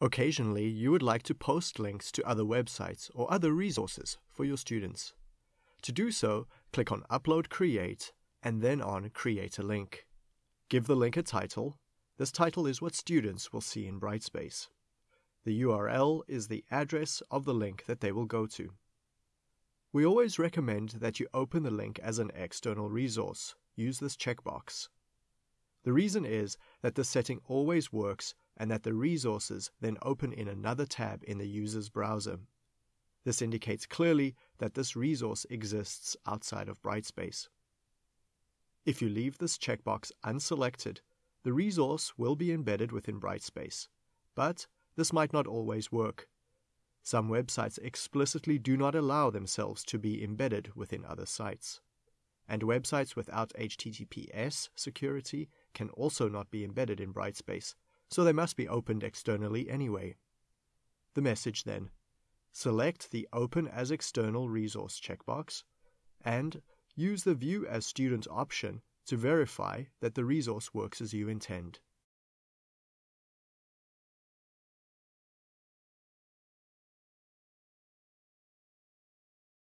Occasionally, you would like to post links to other websites or other resources for your students. To do so, click on Upload Create and then on Create a Link. Give the link a title. This title is what students will see in Brightspace. The URL is the address of the link that they will go to. We always recommend that you open the link as an external resource. Use this checkbox. The reason is that the setting always works and that the resources then open in another tab in the user's browser. This indicates clearly that this resource exists outside of Brightspace. If you leave this checkbox unselected, the resource will be embedded within Brightspace, but this might not always work. Some websites explicitly do not allow themselves to be embedded within other sites. And websites without HTTPS security can also not be embedded in Brightspace, so they must be opened externally anyway. The message then select the Open as External Resource checkbox and use the View as Student option to verify that the resource works as you intend.